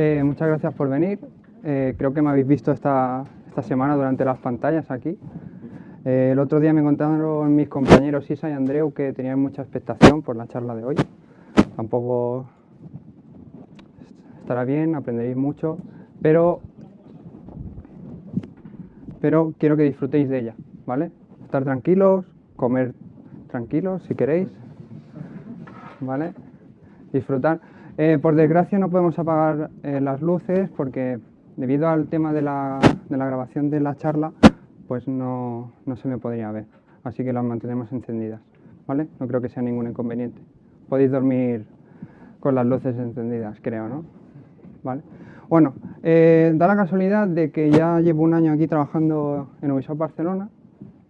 Eh, muchas gracias por venir. Eh, creo que me habéis visto esta, esta semana durante las pantallas aquí. Eh, el otro día me contaron mis compañeros Isa y Andreu que tenían mucha expectación por la charla de hoy. Tampoco estará bien, aprenderéis mucho, pero, pero quiero que disfrutéis de ella, ¿vale? Estar tranquilos, comer tranquilos si queréis, ¿vale? Disfrutar. Eh, por desgracia no podemos apagar eh, las luces porque debido al tema de la, grabación de la charla, pues no, no se me podría ver. Así que las mantenemos encendidas, ¿vale? No creo que sea ningún inconveniente. Podéis dormir con las luces encendidas, creo, ¿no? ¿Vale? Bueno, eh, da la casualidad de que ya llevo un año aquí trabajando en Ubisoft Barcelona,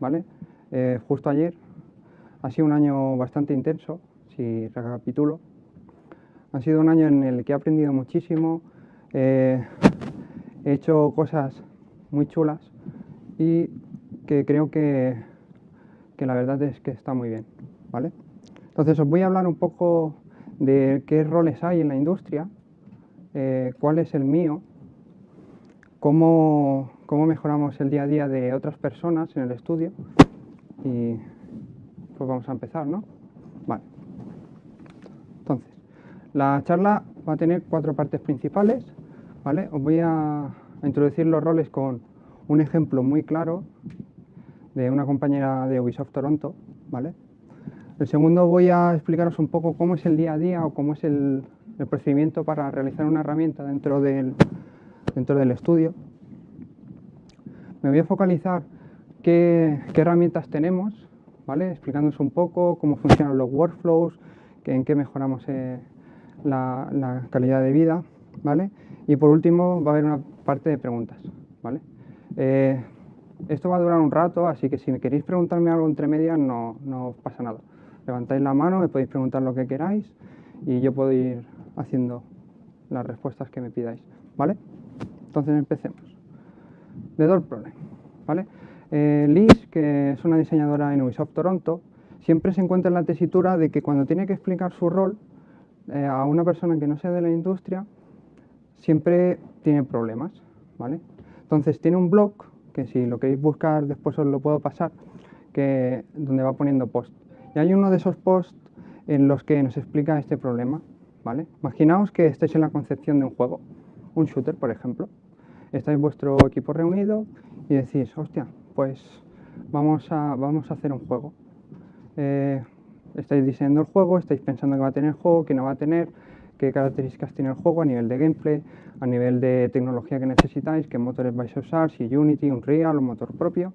¿vale? Justo ayer. Ha sido un año bastante intenso, si recapitulo. Ha sido un año en el que he aprendido muchísimo, eh, he hecho cosas muy chulas y que creo que, que, la verdad es que está muy bien, ¿vale? Entonces os voy a hablar un poco de qué roles hay en la industria, eh, cuál es el mío, cómo, cómo mejoramos el día a día de otras personas en el estudio y pues vamos a empezar, ¿no? Vale. La charla va a tener cuatro partes principales, ¿vale? Os voy a, introducir los roles con un ejemplo muy claro de una compañera de Ubisoft Toronto, ¿vale? El segundo voy a explicaros un poco cómo es el día a día o cómo es el, el procedimiento para realizar una herramienta dentro del, dentro del estudio. Me voy a focalizar qué, qué herramientas tenemos, ¿vale? explicándoos un poco cómo funcionan los workflows, en qué mejoramos eh, la, calidad de vida. ¿vale? Y por último va a haber una parte de preguntas. ¿vale? Eh, esto va a durar un rato, así que si me queréis preguntarme algo entre medias no, no pasa nada levantáis la mano, me podéis preguntar lo que queráis y yo puedo ir haciendo las respuestas que me pidáis, ¿vale? Entonces empecemos. The Door Problem, ¿vale? Eh, Liz, que es una diseñadora en Ubisoft Toronto, siempre se encuentra en la tesitura de que cuando tiene que explicar su rol eh, a una persona que no sea de la industria, siempre tiene problemas, ¿vale? Entonces tiene un blog, que si lo queréis buscar después os lo puedo pasar, que, donde va poniendo post. Y hay uno de esos posts en los que nos explica este problema. ¿vale? Imaginaos que estáis en la concepción de un juego, un shooter, por ejemplo. Estáis vuestro equipo reunido y decís, hostia, pues vamos a, vamos a hacer un juego. Eh, estáis diseñando el juego, estáis pensando que va a tener el juego, que no va a tener, qué características tiene el juego a nivel de gameplay, a nivel de tecnología que necesitáis, qué motores vais a usar, si Unity, Unreal o motor propio,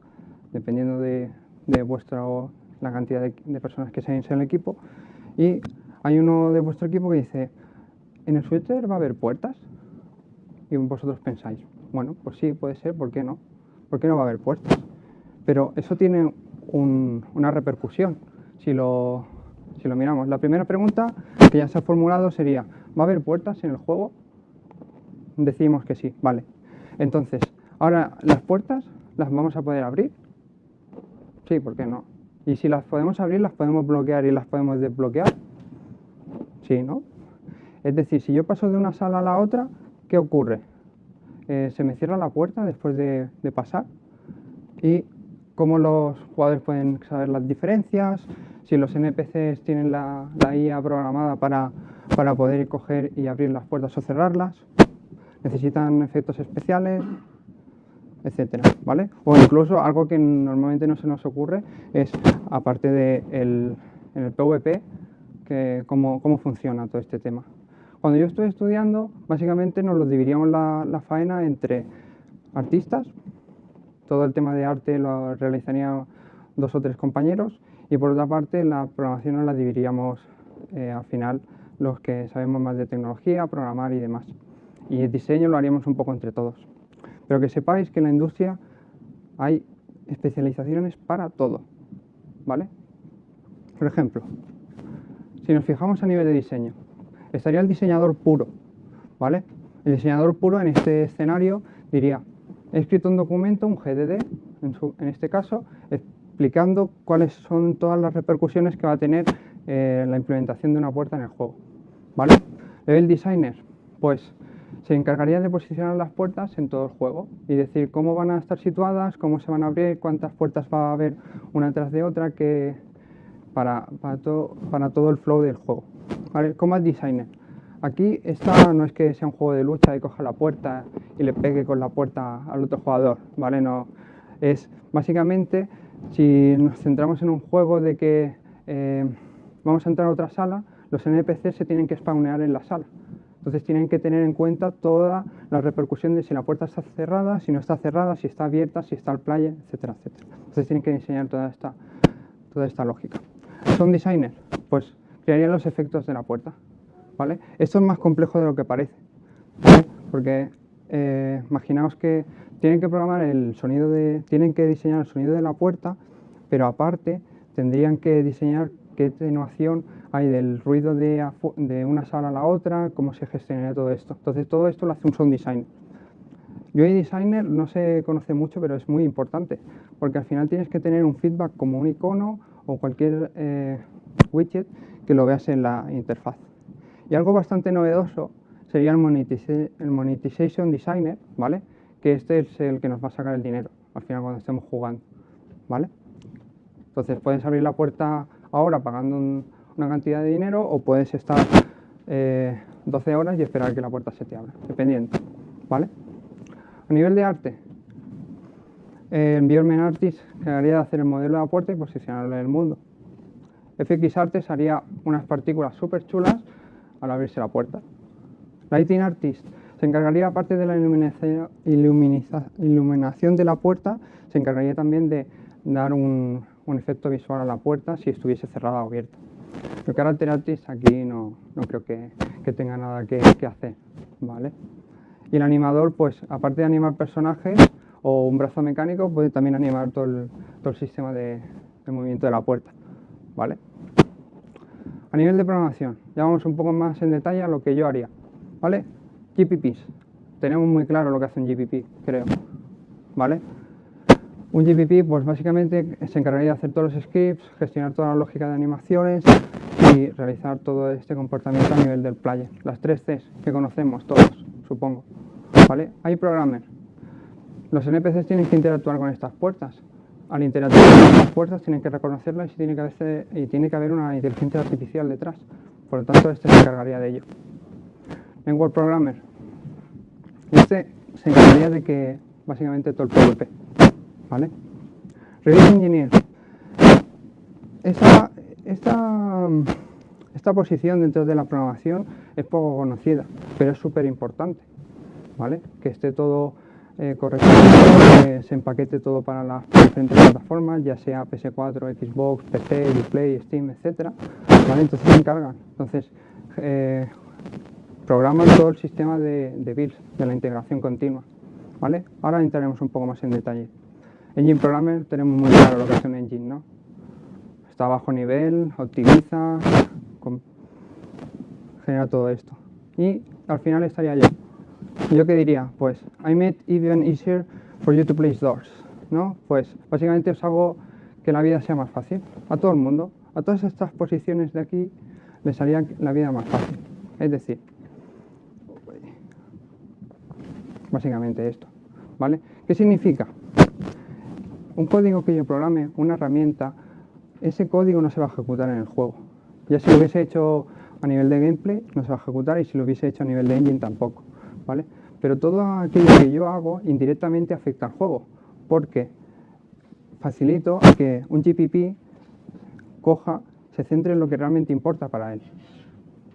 dependiendo de, de vuestro la cantidad de, de personas que seáis en el equipo. Y hay uno de vuestro equipo que dice, ¿en el switcher va a haber puertas? Y vosotros pensáis, bueno, pues sí, puede ser, ¿por qué no? ¿Por qué no va a haber puertas? Pero eso tiene un, una repercusión si lo, si lo miramos. La primera pregunta que ya se ha formulado sería, ¿va a haber puertas en el juego? Decimos que sí, vale. Entonces, ahora, ¿las puertas las vamos a poder abrir? Sí, ¿por qué no? Y si las podemos abrir, las podemos bloquear y las podemos desbloquear. Sí, ¿no? Es decir, si yo paso de una sala a la otra, ¿qué ocurre? Eh, se me cierra la puerta después de, de, pasar y cómo los jugadores pueden saber las diferencias, si los NPCs tienen la, la IA programada para, para poder coger y abrir las puertas o cerrarlas, necesitan efectos especiales, etcétera, ¿vale? O incluso algo que normalmente no se nos ocurre es, aparte de el, en el PvP, que cómo, cómo funciona todo este tema. Cuando yo estoy estudiando, básicamente nos lo dividíamos la, la faena entre artistas, todo el tema de arte lo realizarían dos o tres compañeros, y por otra parte la programación la dividiríamos eh, al final los que sabemos más de tecnología, programar y demás. Y el diseño lo haríamos un poco entre todos. Pero que sepáis que en la industria hay especializaciones para todo, ¿vale? Por ejemplo, si nos fijamos a nivel de diseño, estaría el diseñador puro, ¿vale? El diseñador puro en este escenario diría, he escrito un documento, un GDD, en, su, en este caso, explicando cuáles son todas las repercusiones que va a tener eh, la implementación de una puerta en el juego, ¿vale? Level designer, pues se encargaría de posicionar las puertas en todo el juego y decir cómo van a estar situadas, cómo se van a abrir, cuántas puertas va a haber una tras de otra que para, todo el flow del juego. ¿Vale? Combat Designer. Aquí esta no es que sea un juego de lucha y coja la puerta y le pegue con la puerta al otro jugador, ¿vale? No, es básicamente si nos centramos en un juego de que eh, vamos a entrar a otra sala, los NPCs se tienen que spawnear en la sala. Entonces tienen que tener en cuenta toda la repercusión de si la puerta está cerrada, si no está cerrada, si está abierta, si está el player, etcétera, etcétera. Entonces tienen que diseñar toda esta, toda esta lógica. ¿Son designers? Pues crearían los efectos de la puerta. ¿vale? Esto es más complejo de lo que parece, porque eh, imaginaos que tienen que programar el sonido de, tienen que diseñar el sonido de la puerta, pero aparte tendrían que diseñar qué atenuación hay del ruido de, de, una sala a la otra, cómo se gestiona todo esto. Entonces todo esto lo hace un sound designer. UI designer no se conoce mucho, pero es muy importante, porque al final tienes que tener un feedback como un icono o cualquier eh, widget que lo veas en la interfaz. Y algo bastante novedoso sería el, Monetization Designer, ¿vale? Que este es el que nos va a sacar el dinero al final cuando estemos jugando, ¿vale? Entonces puedes abrir la puerta ahora pagando una cantidad de dinero o puedes estar 12 eh, horas y esperar que la puerta se te abra, dependiendo, ¿vale? A nivel de arte, el Environment Artist haría de hacer el modelo de la puerta y posicionarlo en el mundo. FX Artist haría unas partículas súper chulas al abrirse la puerta. Lighting Artist se encargaría, aparte de la iluminación de la puerta, se encargaría también de dar un, efecto visual a la puerta si estuviese cerrada o abierta. El Character Artist aquí no, creo que, tenga nada que, hacer, ¿vale? Y el animador, pues aparte de animar personajes o un brazo mecánico, puede también animar todo el, sistema de, de movimiento de la puerta, ¿vale? A nivel de programación, ya vamos un poco más en detalle a lo que yo haría. ¿Vale? GPPs. Tenemos muy claro lo que hace un GPP, creo. ¿Vale? Un GPP, pues básicamente se encargaría de hacer todos los scripts, gestionar toda la lógica de animaciones y realizar todo este comportamiento a nivel del player. Las tres Cs que conocemos todos, supongo. ¿Vale? Hay programmer. Los NPCs tienen que interactuar con estas puertas al interactuar con las puertas tienen que reconocerlas y tiene que haber una inteligencia artificial detrás. Por lo tanto, este se encargaría de ello. Word Programmer. Este se encargaría de que básicamente todo el PvP. ¿Vale? Release Engineer. Esta, esta, esta posición dentro de la programación es poco conocida, pero es súper importante. ¿Vale? Que esté todo eh, correctamente, se empaquete todo para las diferentes plataformas, ya sea PS4, Xbox, PC, Uplay, Steam, etc. Entonces se encargan. Entonces, eh, programan todo el sistema de, de builds, de la integración continua. ¿vale? Ahora entraremos un poco más en detalle. Engine Programmer tenemos muy claro lo que es un engine, ¿no? Está a bajo nivel, optimiza, genera todo esto. Y al final estaría yo. ¿Yo qué diría? Pues, I made even easier for you to place doors, ¿no? Pues, básicamente os hago que la vida sea más fácil, a todo el mundo, a todas estas posiciones de aquí les haría la vida más fácil. Es decir, básicamente esto, ¿vale? ¿Qué significa? Un código que yo programe, una herramienta, ese código no se va a ejecutar en el juego. Ya si lo hubiese hecho a nivel de gameplay, no se va a ejecutar y si lo hubiese hecho a nivel de engine tampoco. ¿vale? Pero todo aquello que yo hago indirectamente afecta al juego, porque facilito que un GPP coja, se centre en lo que realmente importa para él,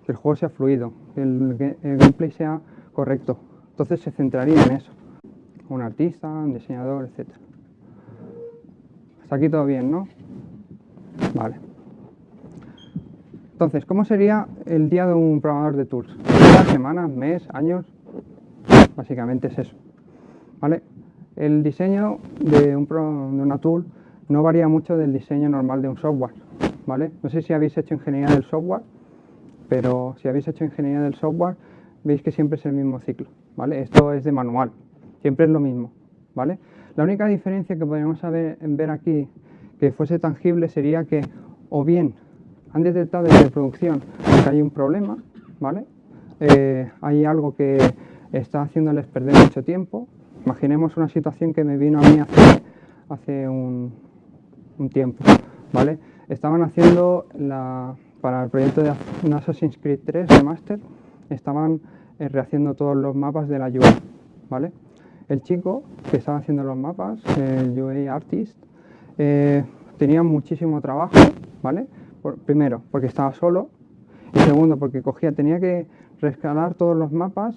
que el juego sea fluido, que el, gameplay sea correcto. Entonces se centraría en eso, un artista, un diseñador, etc. Hasta aquí todo bien, ¿no? Vale. Entonces, ¿cómo sería el día de un programador de tools? ¿Semanas, mes, años? Básicamente es eso. ¿vale? El diseño de, un de una tool no varía mucho del diseño normal de un software. ¿vale? No sé si habéis hecho ingeniería del software, pero si habéis hecho ingeniería del software, veis que siempre es el mismo ciclo. ¿Vale? Esto es de manual, siempre es lo mismo. ¿vale? La única diferencia que podríamos ver aquí que fuese tangible sería que o bien han detectado desde producción que hay un problema, ¿vale? Eh, hay algo que está haciéndoles perder mucho tiempo. Imaginemos una situación que me vino a mí hace, hace un, tiempo, ¿vale? Estaban haciendo la, para el proyecto de Assassin's Creed 3 de Master, estaban rehaciendo todos los mapas de la UI, ¿vale? El chico que estaba haciendo los mapas, el UI Artist, eh, tenía muchísimo trabajo, ¿vale? primero, porque estaba solo, y segundo, porque cogía, tenía que rescalar todos los mapas,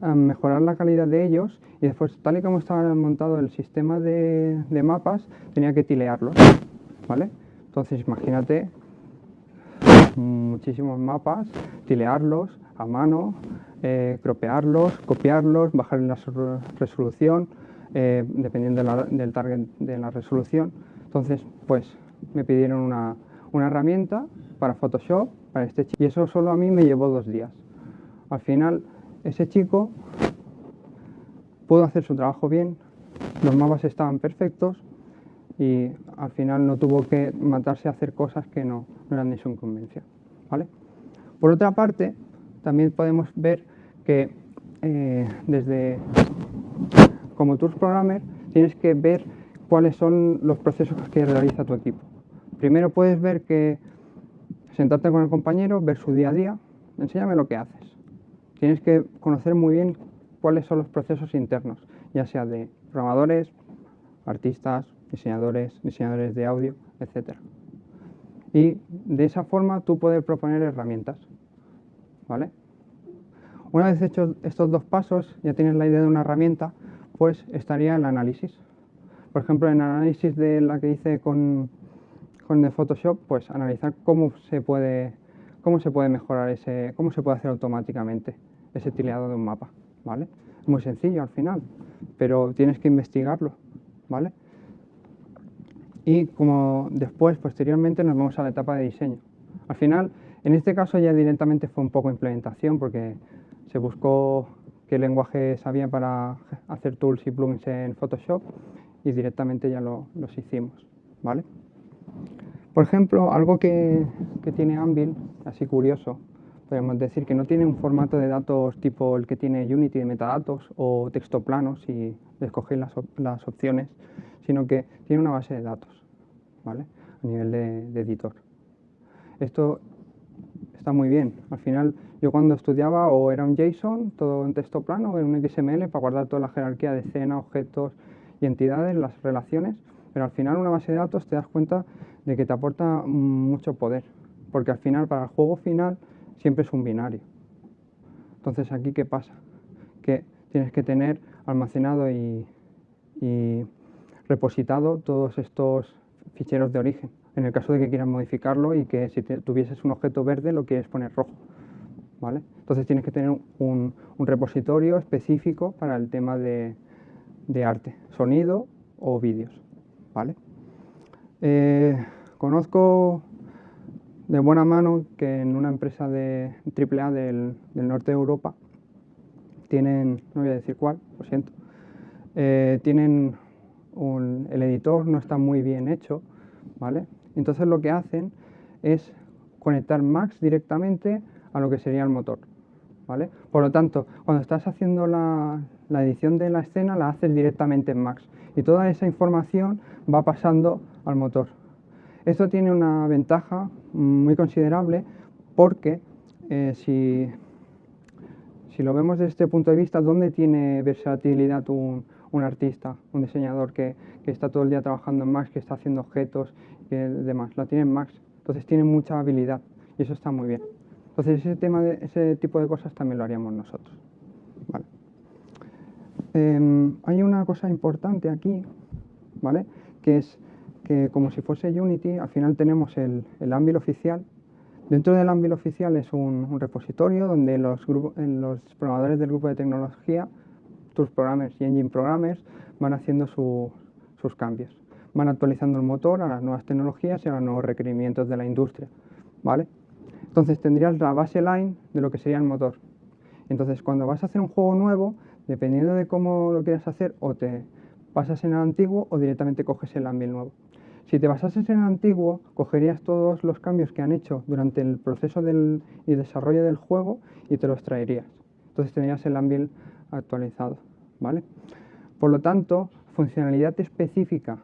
mejorar la calidad de ellos, y después, tal y como estaba montado el sistema de, mapas, tenía que tilearlos, ¿vale? Entonces, imagínate muchísimos mapas, tilearlos a mano, eh, cropearlos, copiarlos, bajar la resolución, eh, dependiendo del target de la resolución. Entonces, pues me pidieron una, una herramienta para Photoshop, para este chico, y eso solo a mí me llevó dos días. Al final, ese chico pudo hacer su trabajo bien, los mapas estaban perfectos y al final no tuvo que matarse a hacer cosas que no, eran de su incumbencia. ¿vale? Por otra parte, también podemos ver que eh, desde como Tools Programmer tienes que ver cuáles son los procesos que realiza tu equipo. Primero puedes ver que sentarte con el compañero, ver su día a día, enséñame lo que haces. Tienes que conocer muy bien cuáles son los procesos internos, ya sea de programadores, artistas, diseñadores, diseñadores de audio, etc. Y de esa forma tú puedes proponer herramientas. ¿Vale? Una vez hechos estos dos pasos, ya tienes la idea de una herramienta, pues estaría el análisis. Por ejemplo, en el análisis de la que hice con, con el Photoshop, pues analizar cómo se puede, cómo se puede mejorar ese, cómo se puede hacer automáticamente ese tileado de un mapa, ¿vale? Muy sencillo al final, pero tienes que investigarlo, ¿vale? Y como después, posteriormente, nos vamos a la etapa de diseño. Al final, en este caso ya directamente fue un poco implementación porque se buscó qué lenguaje sabía para hacer tools y plugins en Photoshop y directamente ya los hicimos, ¿vale? Por ejemplo, algo que, tiene Anvil, así curioso, podemos decir que no tiene un formato de datos tipo el que tiene Unity de metadatos o texto plano si escogéis las, las opciones, sino que tiene una base de datos, ¿vale? A nivel de, de, editor. Esto está muy bien. Al final, yo cuando estudiaba o era un JSON, todo en texto plano, o en un XML para guardar toda la jerarquía de escena, objetos y entidades, las relaciones, pero al final una base de datos te das cuenta de que te aporta mucho poder, porque al final, para el juego final, siempre es un binario. Entonces, ¿aquí qué pasa? Que tienes que tener almacenado y, repositado todos estos ficheros de origen, en el caso de que quieras modificarlo y que si tuvieses un objeto verde lo quieres poner rojo. ¿vale? Entonces tienes que tener un, repositorio específico para el tema de, arte, sonido o vídeos. ¿vale? Eh, conozco de buena mano que en una empresa de AAA del, del norte de Europa tienen, no voy a decir cuál, lo siento, eh, tienen el editor no está muy bien hecho, ¿vale? Entonces lo que hacen es conectar Max directamente a lo que sería el motor, ¿vale? Por lo tanto, cuando estás haciendo la, edición de la escena la haces directamente en Max y toda esa información va pasando al motor. Esto tiene una ventaja muy considerable porque eh, si, si, lo vemos desde este punto de vista, ¿dónde tiene versatilidad un, un artista, un diseñador que, que, está todo el día trabajando en Max, que está haciendo objetos y demás? La tiene en Max, entonces tiene mucha habilidad y eso está muy bien. Entonces ese, tema de, ese tipo de cosas también lo haríamos nosotros. Em, hay una cosa importante aquí, ¿vale? Que es que como si fuese Unity, al final tenemos el, el Anvil oficial. Dentro del Anvil oficial es un, repositorio donde los, los programadores del grupo de tecnología, tus programmers y engine programmers, van haciendo sus cambios. Van actualizando el motor a las nuevas tecnologías y a los nuevos requerimientos de la industria. ¿vale? Entonces tendrías la base line de lo que sería el motor. Entonces cuando vas a hacer un juego nuevo, Dependiendo de cómo lo quieras hacer, o te pasas en el antiguo o directamente coges el Anvil nuevo. Si te basases en el antiguo, cogerías todos los cambios que han hecho durante el proceso del, y desarrollo del juego y te los traerías. Entonces tendrías el Anvil actualizado, ¿vale? Por lo tanto, funcionalidad específica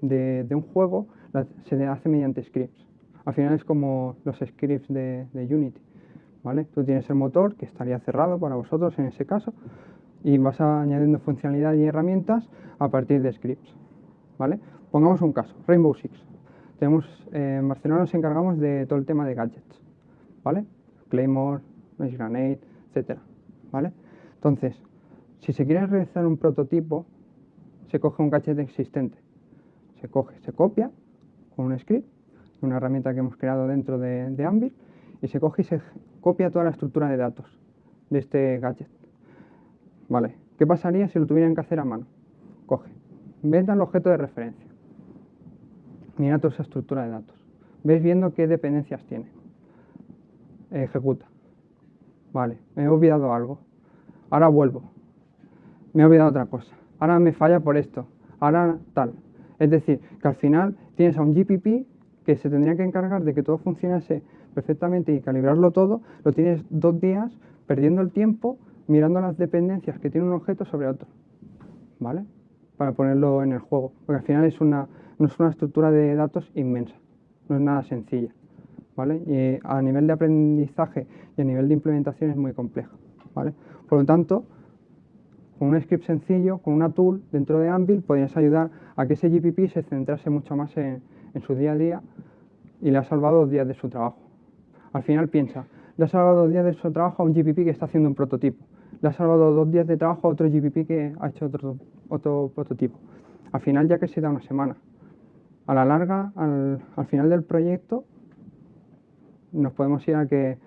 de, un juego se hace mediante scripts. Al final es como los scripts de, Unity, ¿vale? Tú tienes el motor, que estaría cerrado para vosotros en ese caso, y vas añadiendo funcionalidad y herramientas a partir de scripts, ¿vale? Pongamos un caso, Rainbow Six. Tenemos, eh, en Barcelona nos encargamos de todo el tema de gadgets, ¿vale? Claymore, Mesh Grenade, etcétera, ¿vale? Entonces, si se quiere realizar un prototipo, se coge un gadget existente. Se coge, se copia con un script, una herramienta que hemos creado dentro de, de Anvil, y se coge y se copia toda la estructura de datos de este gadget. ¿Vale? ¿Qué pasaría si lo tuvieran que hacer a mano? Coge, venda el objeto de referencia, mira toda esa estructura de datos, ves viendo qué dependencias tiene, ejecuta. Vale, me he olvidado algo, ahora vuelvo, me he olvidado otra cosa, ahora me falla por esto, ahora tal. Es decir, que al final tienes a un GPP que se tendría que encargar de que todo funcionase perfectamente y calibrarlo todo, lo tienes dos días perdiendo el tiempo mirando las dependencias que tiene un objeto sobre otro, ¿vale? Para ponerlo en el juego, porque al final es una, es una estructura de datos inmensa, no es nada sencilla, ¿vale? Y a nivel de aprendizaje y a nivel de implementación es muy compleja, ¿vale? Por lo tanto, con un script sencillo, con una tool dentro de Anvil, podrías ayudar a que ese GPP se centrase mucho más en, su día a día y le ha salvado dos días de su trabajo. Al final piensa, le ha salvado dos días de su trabajo a un GPP que está haciendo un prototipo le ha salvado dos días de trabajo a otro GPP que ha hecho otro, otro prototipo. Al final ya que se da una semana. A la larga, al, final del proyecto, nos podemos ir a que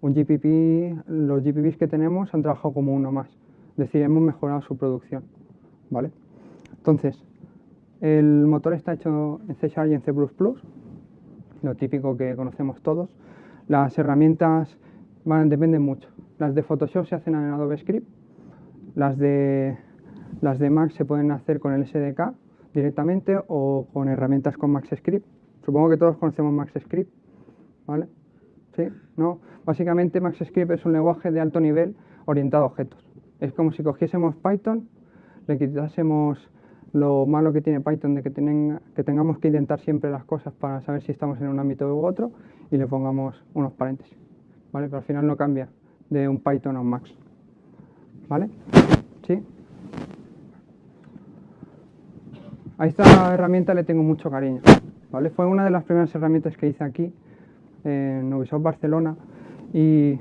un GPP, los GPPs que tenemos han trabajado como uno más. Decir, hemos mejorado su producción. ¿vale? Entonces, el motor está hecho en C y en C++, lo típico que conocemos todos. Las herramientas dependen mucho. Las de Photoshop se hacen en Adobe Script, las de, las de Mac se pueden hacer con el SDK directamente o con herramientas con Max Script. Supongo que todos conocemos Max Script, ¿vale? ¿Sí? ¿No? Básicamente Max Script es un lenguaje de alto nivel orientado a objetos. Es como si cogiésemos Python, le quitásemos lo malo que tiene Python de que, que tengamos que intentar siempre las cosas para saber si estamos en un ámbito u otro y le pongamos unos paréntesis, ¿vale? Pero al final no cambia de un Python o Max. ¿Vale? ¿Sí? A esta herramienta le tengo mucho cariño. ¿vale? Fue una de las primeras herramientas que hice aquí en Ubisoft Barcelona y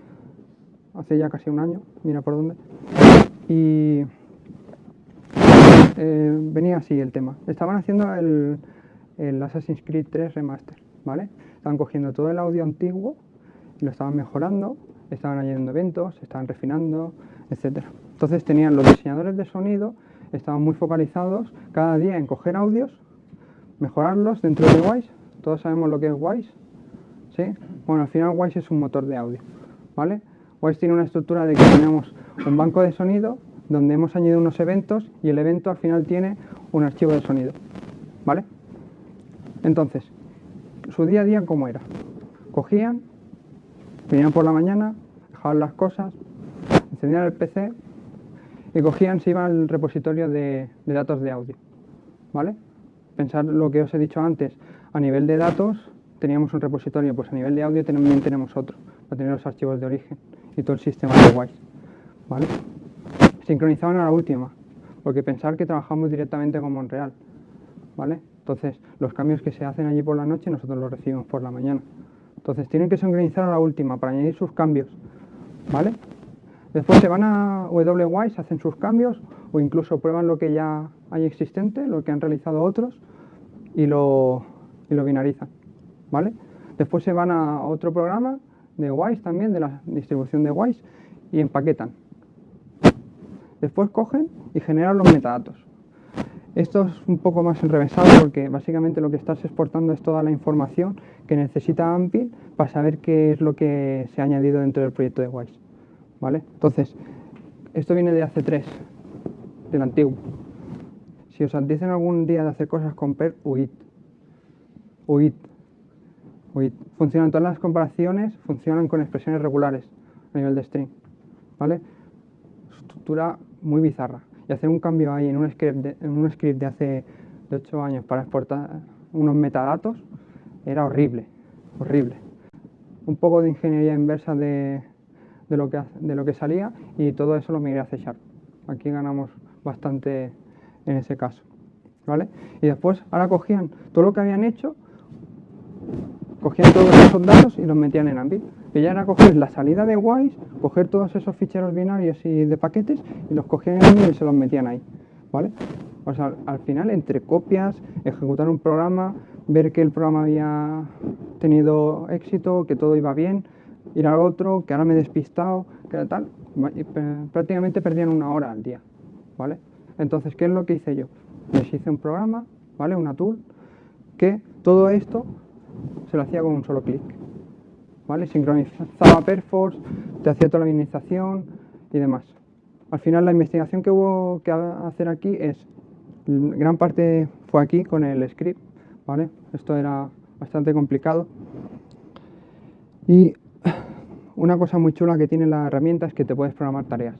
hace ya casi un año, mira por dónde. Y eh, venía así el tema. Estaban haciendo el, el Assassin's Creed 3 Remaster, ¿vale? Estaban cogiendo todo el audio antiguo lo estaban mejorando estaban añadiendo eventos, estaban refinando, etc. Entonces tenían los diseñadores de sonido, estaban muy focalizados cada día en coger audios, mejorarlos dentro de Wise. Todos sabemos lo que es Wise. ¿sí? Bueno, al final Wise es un motor de audio. ¿vale? Wise tiene una estructura de que tenemos un banco de sonido donde hemos añadido unos eventos y el evento al final tiene un archivo de sonido. ¿Vale? Entonces, su día a día, ¿cómo era? Cogían, Venían por la mañana, dejaban las cosas, encendían el PC y cogían, se iban al repositorio de, datos de audio. ¿Vale? Pensar lo que os he dicho antes, a nivel de datos teníamos un repositorio, pues a nivel de audio también tenemos otro, para tener los archivos de origen y todo el sistema de WISE. ¿Vale? Sincronizaban a la última, porque pensar que trabajamos directamente con Montreal. ¿Vale? Entonces, los cambios que se hacen allí por la noche nosotros los recibimos por la mañana. Entonces tienen que sincronizar a la última para añadir sus cambios, ¿vale? Después se van a WWise, hacen sus cambios o incluso prueban lo que ya hay existente, lo que han realizado otros y lo, y lo binarizan, ¿vale? Después se van a otro programa de Wise también, de la distribución de Wise, y empaquetan. Después cogen y generan los metadatos. Esto es un poco más enrevesado porque básicamente lo que estás exportando es toda la información que necesita AMPI para saber qué es lo que se ha añadido dentro del proyecto de WISE. ¿Vale? Entonces, esto viene de AC3, del antiguo. Si os dicen algún día de hacer cosas con PER, huid. Huid. Huid. Funcionan todas las comparaciones, funcionan con expresiones regulares a nivel de string. ¿Vale? estructura muy bizarra. Y hacer un cambio ahí en un script de, en un script de hace de 8 años para exportar unos metadatos era horrible, horrible. Un poco de ingeniería inversa de, de, lo, que, de lo que salía y todo eso lo migré a C Aquí ganamos bastante en ese caso. ¿vale? Y después, ahora cogían todo lo que habían hecho, cogían todos esos datos y los metían en Anvil. Ya era coger la salida de Wise, coger todos esos ficheros binarios y de paquetes y los cogían y se los metían ahí, ¿vale? O sea, al final, entre copias, ejecutar un programa, ver que el programa había tenido éxito, que todo iba bien, ir al otro, que ahora me he despistado, que tal, prácticamente perdían una hora al día, ¿vale? Entonces, ¿qué es lo que hice yo? Les hice un programa, ¿vale? Una tool, que todo esto se lo hacía con un solo clic, ¿vale? Sincronizaba Perforce, te hacía toda la administración y demás. Al final la investigación que hubo que hacer aquí es, gran parte fue aquí con el script, ¿vale? Esto era bastante complicado. Y una cosa muy chula que tiene la herramienta es que te puedes programar tareas.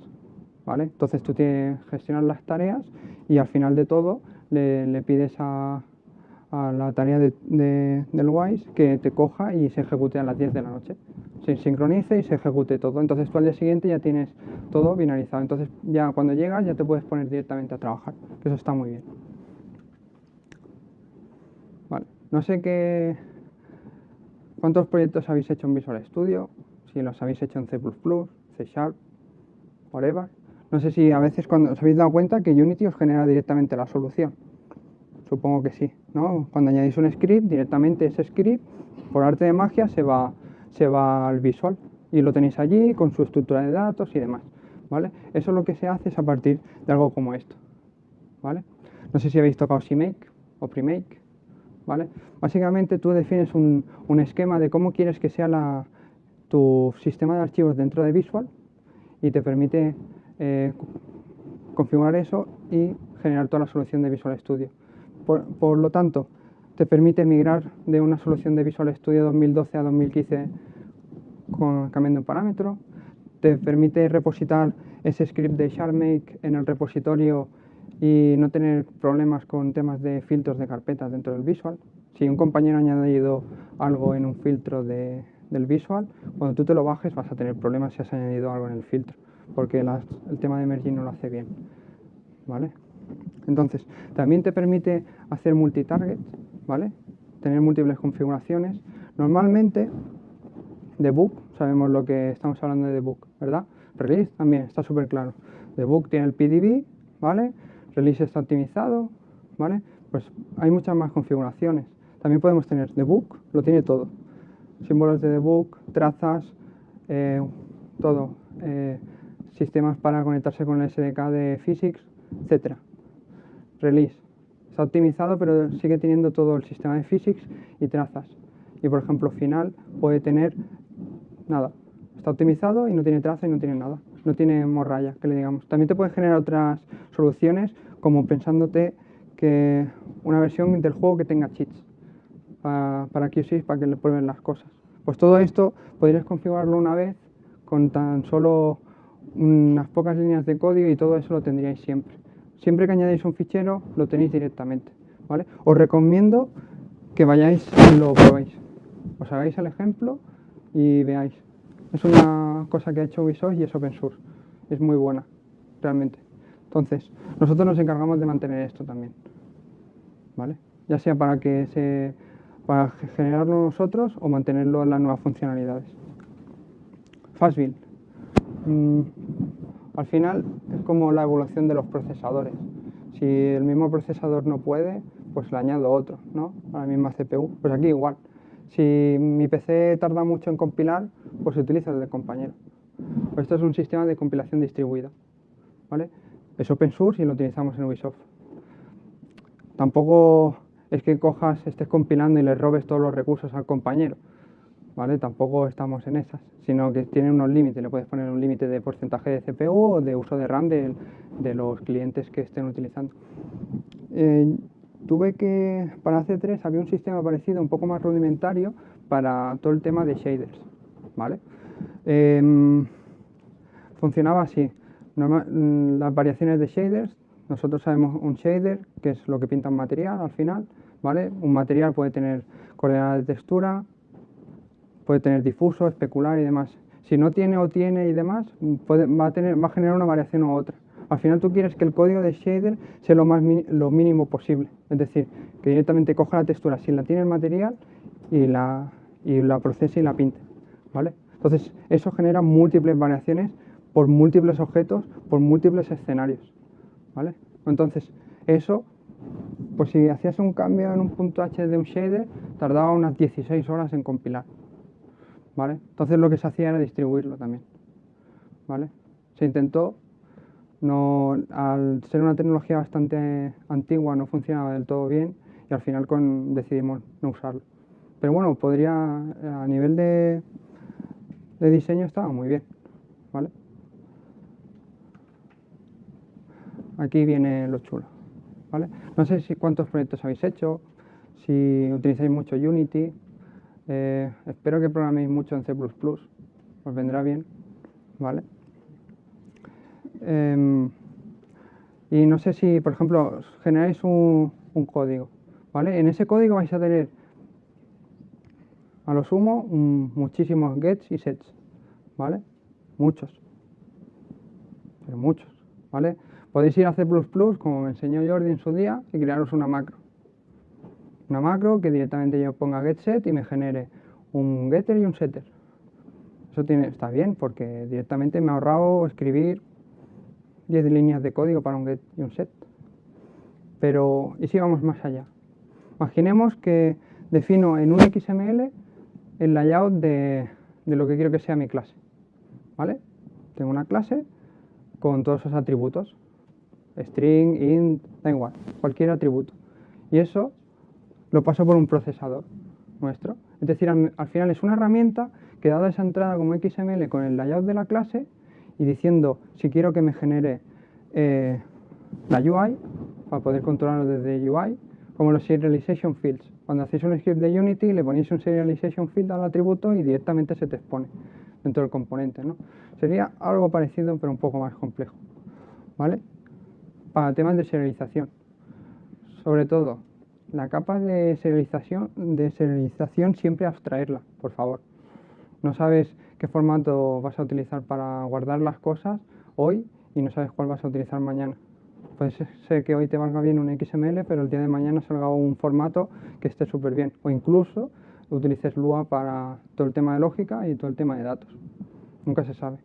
¿vale? Entonces tú tienes gestionar las tareas y al final de todo le, pides a, la tarea del WISE que te coja y se ejecute a las 10 de la noche. Se sincronice y se ejecute todo. Entonces tú al día siguiente ya tienes todo finalizado. Entonces ya cuando llegas ya te puedes poner directamente a trabajar. eso está muy bien. Vale. No sé qué... ¿Cuántos proyectos habéis hecho en Visual Studio? si los habéis hecho en C++, C Sharp, whatever. No sé si a veces cuando os habéis dado cuenta que Unity os genera directamente la solución. Supongo que sí, ¿no? Cuando añadís un script, directamente ese script, por arte de magia, se va, se va al visual y lo tenéis allí con su estructura de datos y demás, ¿vale? Eso lo que se hace es a partir de algo como esto, ¿vale? No sé si habéis tocado CMake o Premake, ¿vale? Básicamente tú defines un, esquema de cómo quieres que sea la, tu sistema de archivos dentro de Visual y te permite eh, configurar eso y generar toda la solución de Visual Studio. Por, lo tanto, te permite migrar de una solución de Visual Studio 2012 a 2015 con, cambiando un parámetro, te permite repositar ese script de SharpMake en el repositorio y no tener problemas con temas de filtros de carpetas dentro del Visual. Si un compañero ha añadido algo en un filtro de, del visual, cuando tú te lo bajes vas a tener problemas si has añadido algo en el filtro, porque el tema de merging no lo hace bien. ¿Vale? Entonces, también te permite hacer multitarget, ¿vale? Tener múltiples configuraciones. Normalmente, debug, sabemos lo que estamos hablando de debug, ¿verdad? Release también, está súper claro. Debug tiene el PDB, ¿vale? Release está optimizado, ¿vale? Pues hay muchas más configuraciones. También podemos tener debug, lo tiene todo símbolos de debug, trazas, eh, todo, eh, sistemas para conectarse con el SDK de Physics, etc. Release. Está optimizado, pero sigue teniendo todo el sistema de Physics y trazas. Y por ejemplo, final puede tener nada. Está optimizado y no tiene traza y no tiene nada. No tiene morralla, que le digamos. También te puede generar otras soluciones, como pensándote que una versión del juego que tenga cheats para, para QSys para que le prueben las cosas. Pues todo esto podrías configurarlo una vez con tan solo unas pocas líneas de código y todo eso lo tendríais siempre. Siempre que añadéis un fichero lo tenéis directamente. ¿vale? Os recomiendo que vayáis y lo probéis. Os hagáis el ejemplo y veáis. Es una cosa que ha hecho Ubisoft y es open source. Es muy buena, realmente. Entonces, nosotros nos encargamos de mantener esto también. ¿Vale? Ya sea para que se para generarlo nosotros o mantenerlo en las nuevas funcionalidades. Fastbuild. Mm, al final es como la evolución de los procesadores. Si el mismo procesador no puede, pues le añado otro, ¿no? A la misma CPU. Pues aquí igual. Si mi PC tarda mucho en compilar, pues utilizo el de compañero. Pues esto es un sistema de compilación distribuida. ¿vale? Es open source y lo utilizamos en Ubisoft. Tampoco es que cojas, estés compilando y le robes todos los recursos al compañero. Tampoco estamos en esas, sino que tiene unos límites. Le puedes poner un límite de porcentaje de CPU o de uso de RAM de, los clientes que estén utilizando. Eh, tuve que, para C3 había un sistema parecido, un poco más rudimentario, para todo el tema de shaders. ¿vale? Em, funcionaba así. mm, las variaciones de shaders, nosotros sabemos un shader, que es lo que pinta un material al final, ¿vale? Un material puede tener coordenadas de textura, puede tener difuso, especular y demás. Si no tiene o tiene y demás, va, a va a generar una variación u otra. Al final tú quieres que el código de shader sea lo, más lo mínimo posible. Es decir, que directamente coja la textura si la tiene el material y la, y la procese y la pinte. ¿vale? Entonces, eso genera múltiples variaciones por múltiples objetos, por múltiples escenarios. ¿vale? Entonces, eso, pues si hacías un cambio en un punto H de un shader, tardaba unas 16 horas en compilar. Entonces lo que se hacía era distribuirlo también. ¿vale? Se intentó, no, al ser una tecnología bastante antigua no funcionaba del todo bien y al final decidimos no usarlo. Pero bueno, podría, a nivel de, de diseño estaba muy bien. ¿vale? Aquí viene lo chulo. ¿vale? No sé si cuántos proyectos habéis hecho, si utilizáis mucho Unity, eh, espero que programéis mucho en C++, os vendrá bien, ¿vale? Em, y no sé si, por ejemplo, generáis un, código, ¿vale? En ese código vais a tener, a lo sumo, muchísimos gets y sets, ¿vale? Muchos, pero muchos, ¿vale? Podéis ir a C++, como me enseñó Jordi en su día, y crearos una macro una macro que directamente yo ponga getSet y me genere un getter y un setter. Eso está bien porque directamente me ha ahorrado escribir 10 líneas de código para un get y un set. Pero, ¿y si vamos más allá? Imaginemos que defino en un XML el layout de, de lo que quiero que sea mi clase. ¿Vale? Tengo una clase con todos esos atributos. String, int, da igual, cualquier atributo. Y eso lo paso por un procesador nuestro. Es decir, al, final es una herramienta que dada esa entrada como XML con el layout de la clase y diciendo si quiero que me genere eh, la UI, para poder controlarlo desde UI, como los serialization fields. Cuando hacéis un script de Unity le ponéis un serialization field al atributo y directamente se te expone dentro del componente. ¿no? Sería algo parecido pero un poco más complejo. ¿vale? Para temas de serialización. Sobre todo, la capa de serialización, de serialización siempre abstraerla, por favor. No sabes qué formato vas a utilizar para guardar las cosas hoy y no sabes cuál vas a utilizar mañana. Puede ser que hoy te valga bien un XML, pero el día de mañana salga un formato que esté súper bien. O incluso utilices Lua para todo el tema de lógica y todo el tema de datos. Nunca se sabe.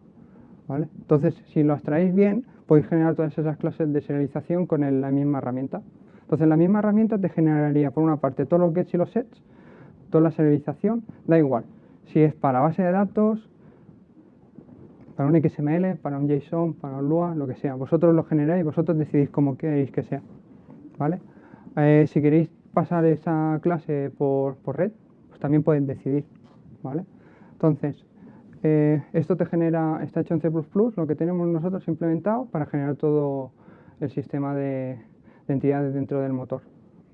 ¿vale? Entonces, si lo abstraéis bien, podéis generar todas esas clases de serialización con la misma herramienta. Entonces la misma herramienta te generaría por una parte todos los gets y los sets, toda la serialización, da igual. Si es para base de datos, para un XML, para un JSON, para un Lua, lo que sea. Vosotros lo generáis, vosotros decidís cómo queréis que sea. ¿vale? Eh, si queréis pasar esa clase por, red, pues también podéis decidir. ¿vale? Entonces, eh, esto te genera, está hecho en C++, lo que tenemos nosotros implementado para generar todo el sistema de, de entidades dentro del motor.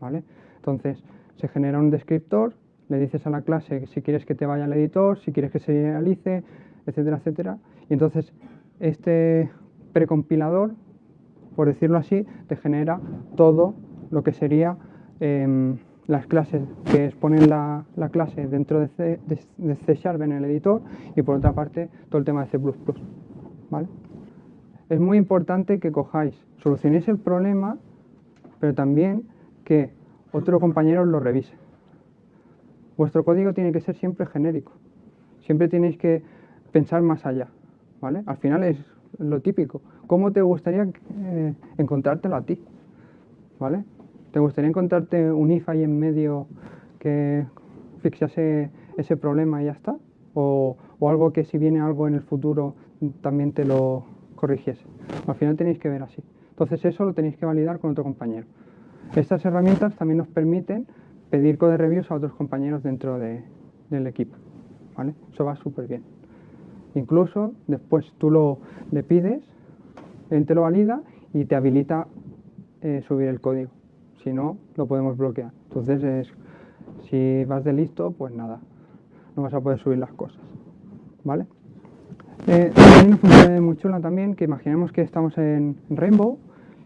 ¿vale? Entonces, se genera un descriptor, le dices a la clase si quieres que te vaya al editor, si quieres que se realice, etcétera, etcétera. Y entonces, este precompilador, por decirlo así, te genera todo lo que sería em, las clases que exponen la, clase dentro de C, en el editor y por otra parte todo el tema de C++. ¿vale? Es muy importante que cojáis, solucionéis el problema pero también que otro compañero lo revise. Vuestro código tiene que ser siempre genérico. Siempre tenéis que pensar más allá. ¿vale? Al final es lo típico. ¿Cómo te gustaría eh, encontrártelo a ti? ¿Vale? ¿Te gustaría encontrarte un if ahí en medio que fixase ese problema y ya está? O, o, algo que si viene algo en el futuro también te lo corrigiese. Al final tenéis que ver así. Entonces eso lo tenéis que validar con otro compañero. Estas herramientas también nos permiten pedir code reviews a otros compañeros dentro del equipo. ¿vale? Eso va súper bien. Incluso después tú lo le pides, él te lo valida y te habilita eh, subir el código. Si no, lo podemos bloquear. Entonces, es, si vas de listo, pues nada, no vas a poder subir las cosas. ¿Vale? Eh, hay una función muy chula también, que imaginemos que estamos en Rainbow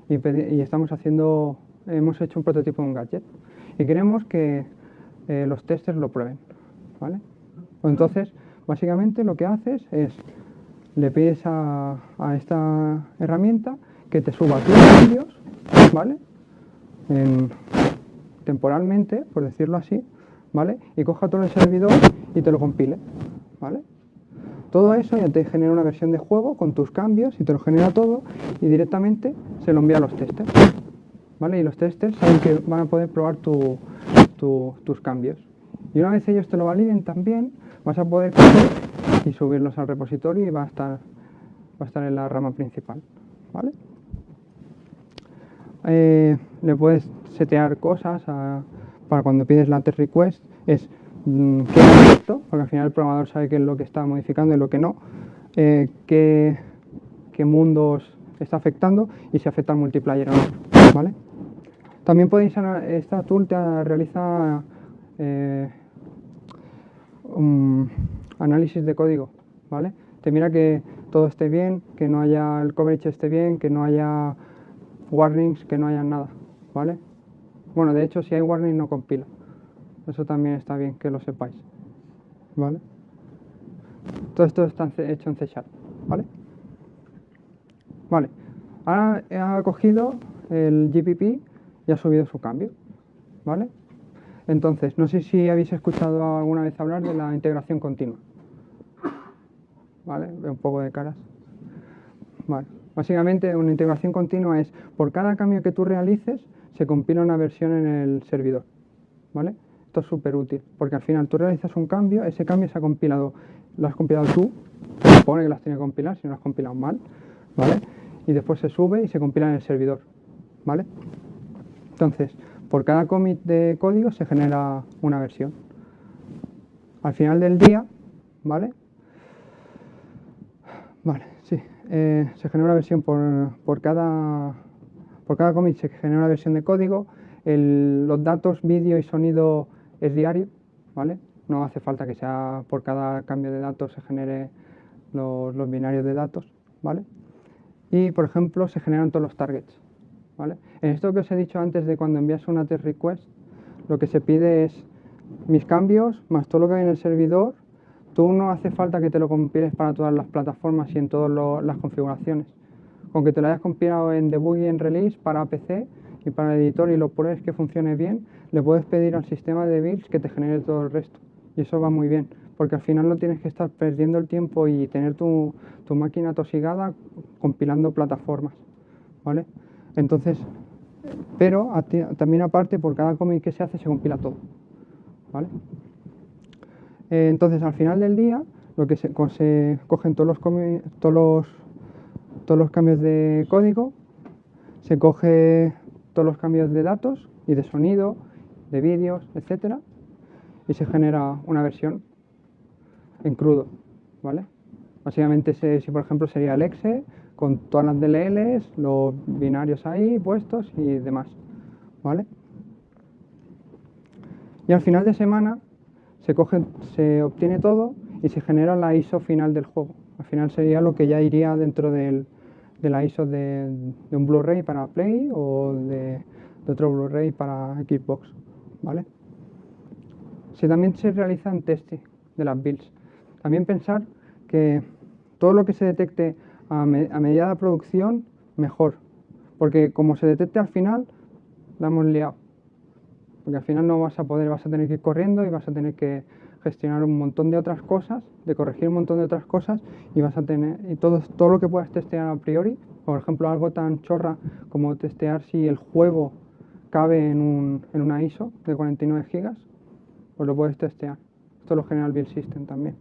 y, estamos haciendo, hemos hecho un prototipo de un gadget y queremos que eh, los testers lo prueben, ¿vale? Entonces, básicamente lo que haces es, le pides a, esta herramienta que te suba tus cambios, ¿vale? temporalmente, por decirlo así, ¿vale? Y coja todo el servidor y te lo compile, ¿vale? Todo eso ya te genera una versión de juego con tus cambios y te lo genera todo y directamente se lo envía a los testers, ¿vale? Y los testers saben que van a poder probar tus cambios. Y una vez ellos te lo validen también, vas a poder coger y subirlos al repositorio y va a estar, a estar en la rama principal, ¿vale? Eh, le puedes setear cosas para cuando pides la test request, es qué es esto, porque al final el programador sabe qué es lo que está modificando y lo que no, eh, qué, mundos está afectando y si afecta al multiplayer o no, ¿vale? También podéis, esta tool te realiza eh, análisis de código, ¿vale? Te mira que todo esté bien, que no haya el coverage esté bien, que no haya warnings, que no haya nada, ¿vale? Bueno, de hecho, si hay warning no compila. Eso también está bien que lo sepáis, ¿vale? Todo esto está hecho en C Sharp, ¿vale? Vale, ahora ha cogido el GPP y ha subido su cambio, ¿vale? Entonces, no sé si habéis escuchado alguna vez hablar de la integración continua. ¿Vale? Veo un poco de caras. Vale. Básicamente, una integración continua es, por cada cambio que tú realices, se compila una versión en el servidor. ¿Vale? Esto es súper útil, porque al final tú realizas un cambio, ese cambio se ha compilado, lo has compilado tú, se supone que lo has tenido que compilar, si no lo has compilado mal, ¿vale? Y después se sube y se compila en el servidor, ¿vale? Entonces, por cada commit de código se genera una versión. Al final del día, ¿vale? Vale, sí, eh, se genera una versión por, cada, por cada commit se genera una versión de código. los datos, vídeo y sonido es diario, ¿vale? No hace falta que sea por cada cambio de datos se genere los, binarios de datos, ¿vale? Y, por ejemplo, se generan todos los targets. En esto que os he dicho antes de cuando envías una test request, lo que se pide es mis cambios más todo lo que hay en el servidor. Tú no hace falta que te lo compiles para todas las plataformas y en todas las configuraciones. Con que te lo hayas compilado en debug y en release para PC y para el editor y lo pruebes que funcione bien, le puedes pedir al sistema de builds que te genere todo el resto. Y eso va muy bien, porque al final no tienes que estar perdiendo el tiempo y tener tu, tu máquina tosigada compilando plataformas. ¿vale? Entonces, pero también aparte, por cada commit que se hace, se compila todo. ¿vale? Eh, entonces, al final del día, lo que se, cogen todos los, todos, los, todos los cambios de código, se coge todos los cambios de datos y de sonido, de vídeos, etcétera, y se genera una versión en crudo, ¿vale? Básicamente, si por ejemplo sería el exe, con todas las DLLs, los binarios ahí puestos y demás. ¿Vale? Y al final de semana se, coge, se obtiene todo y se genera la ISO final del juego. Al final sería lo que ya iría dentro del, de la ISO de, un Blu-ray para Play o de, otro Blu-ray para Xbox. ¿vale? Se, también se realizan testing de las builds. También pensar que todo lo que se detecte a, medida de producción, mejor. Porque como se detecte al final, la hemos liado. Porque al final no vas a poder, vas a tener que ir corriendo y vas a tener que gestionar un montón de otras cosas, de corregir un montón de otras cosas y vas a tener, y todo, todo lo que puedas testear a priori, por ejemplo algo tan chorra como testear si el juego cabe en, un, en una ISO de 49 gigas, pues lo puedes testear. Esto lo genera el Build System también.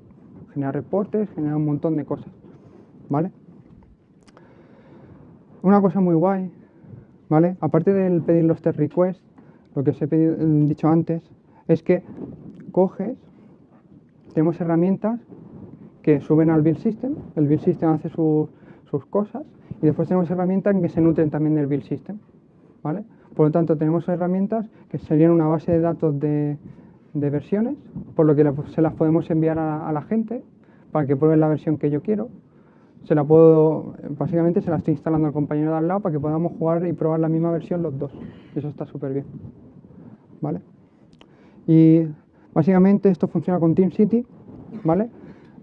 Genera reportes, genera un montón de cosas. ¿Vale? Una cosa muy guay, ¿vale? Aparte del pedir los test requests, lo que os he dicho antes, es que coges, tenemos herramientas que suben al build system, el build system hace sus cosas y después tenemos herramientas que se nutren también del build system, ¿vale? Por lo tanto, tenemos herramientas que serían una base de datos de, versiones, por lo que se las podemos enviar a, la gente para que prueben la versión que yo quiero, se la puedo, básicamente se la estoy instalando al compañero de al lado para que podamos jugar y probar la misma versión los dos. Eso está súper bien. ¿Vale? Y básicamente esto funciona con TeamCity, ¿vale?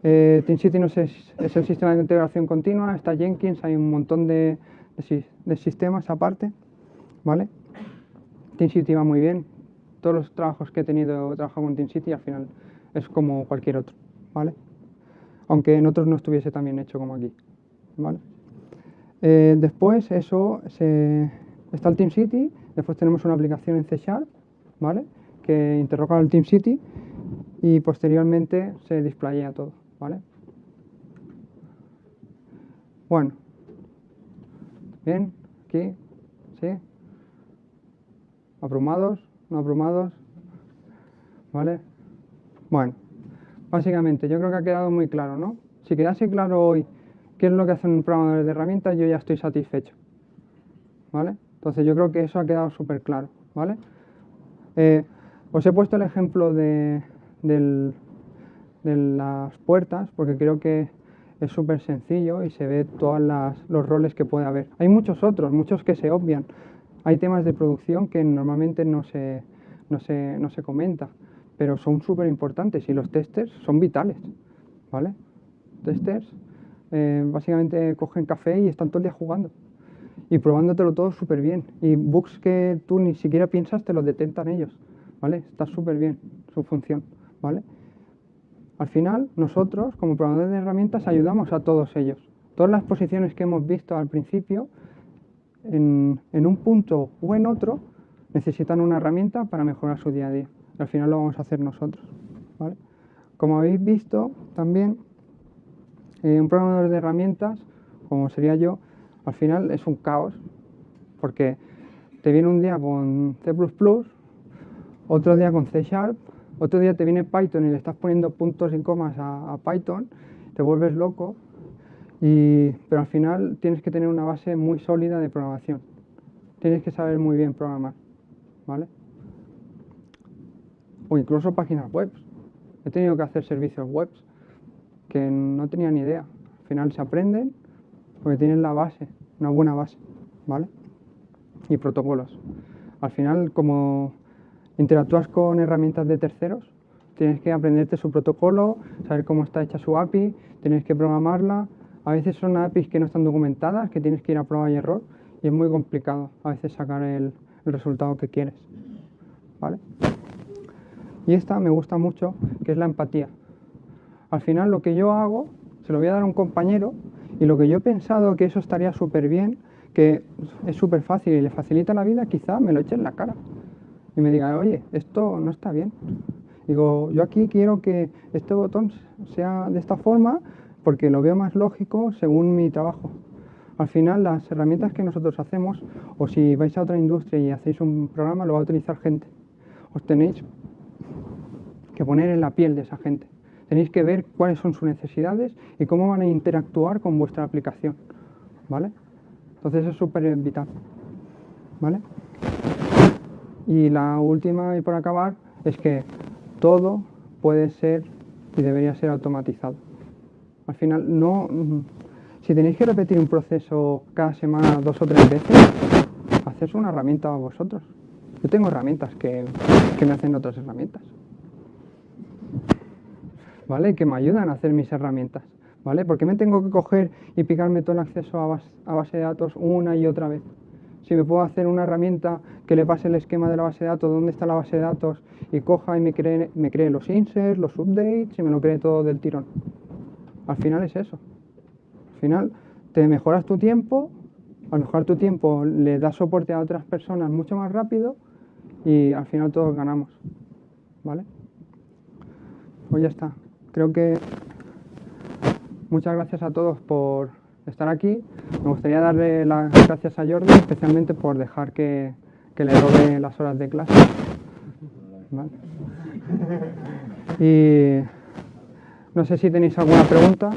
Eh, TeamCity no es, es, el sistema de integración continua, está Jenkins, hay un montón de, de, sistemas aparte, ¿vale? TeamCity va muy bien. Todos los trabajos que he tenido trabajado con TeamCity al final es como cualquier otro, ¿vale? Aunque en otros no estuviese tan bien hecho como aquí, ¿vale? Eh, después eso se, está el TeamCity, después tenemos una aplicación en C Sharp, ¿vale? Que interroga al TeamCity y posteriormente se displaya todo, ¿vale? Bueno, bien, aquí, ¿sí? ¿Abrumados? ¿No abrumados? ¿Vale? Bueno, básicamente yo creo que ha quedado muy claro, ¿no? Si quedase claro hoy qué es lo que hace un programador de herramientas, yo ya estoy satisfecho, ¿vale? Entonces yo creo que eso ha quedado súper claro, ¿vale? Eh, os he puesto el ejemplo de, las puertas porque creo que es súper sencillo y se ve todos los roles que puede haber. Hay muchos otros, muchos que se obvian. Hay temas de producción que normalmente no se, no se, no se comenta, pero son súper importantes y los testers son vitales, ¿vale? Testers eh, básicamente cogen café y están todo el día jugando y probándotelo todo súper bien. Y bugs que tú ni siquiera piensas te los detectan ellos, ¿vale? Está súper bien su función, ¿vale? Al final, nosotros, como programadores de herramientas, ayudamos a todos ellos. Todas las posiciones que hemos visto al principio, en, un punto o en otro, necesitan una herramienta para mejorar su día a día. Al final lo vamos a hacer nosotros. Como habéis visto, también eh, un programador de herramientas, como sería yo, al final es un caos, porque te viene un día con C++, otro día con C Sharp, otro día te viene Python y le estás poniendo puntos y comas a, Python, te vuelves loco, pero al final tienes que tener una base muy sólida de programación. Tienes que saber muy bien programar, ¿vale? O incluso páginas web. He tenido que hacer servicios web que no tenía ni idea. Al final se aprenden porque tienen la base, una buena base, ¿vale? Y protocolos. Al final, como interactúas con herramientas de terceros, tienes que aprenderte su protocolo, saber cómo está hecha su API, tienes que programarla. A veces son APIs que no están documentadas, que tienes que ir a prueba y error, y es muy complicado a veces sacar el, resultado que quieres. ¿Vale? Y esta me gusta mucho, que es la empatía. Al final lo que yo hago, se lo voy a dar a un compañero, y lo que yo he pensado que eso estaría súper bien, que es súper fácil y le facilita la vida, quizá me lo eche en la cara y me diga, oye, esto no está bien. Digo, yo aquí quiero que este botón sea de esta forma porque lo veo más lógico según mi trabajo. Al final, las herramientas que nosotros hacemos, o si vais a otra industria y hacéis un programa, lo va a utilizar gente. Os tenéis que poner en la piel de esa gente. Tenéis que ver cuáles son sus necesidades y cómo van a interactuar con vuestra aplicación. ¿Vale? Entonces es súper vital. ¿Vale? Y la última, y por acabar, es que todo puede ser y debería ser automatizado. Al final, no, si tenéis que repetir un proceso cada semana dos o tres veces, haced una herramienta a vosotros. Yo tengo herramientas que, que me hacen otras herramientas. ¿Vale? Que me ayudan a hacer mis herramientas. ¿Vale? ¿Por qué me tengo que coger y picarme todo el acceso a a base de datos una y otra vez? Si me puedo hacer una herramienta que le pase el esquema de la base de datos, dónde está la base de datos, y coja y me cree, me cree los inserts, los updates, y me lo cree todo del tirón. Al final es eso. Al final te mejoras tu tiempo, al mejorar tu tiempo le das soporte a otras personas mucho más rápido y al final todos ganamos. ¿Vale? Pues ya está. Creo que muchas gracias a todos por estar aquí. Me gustaría darle las gracias a Jordi, especialmente por dejar que, le robe las horas de clase. Y no sé si tenéis alguna pregunta.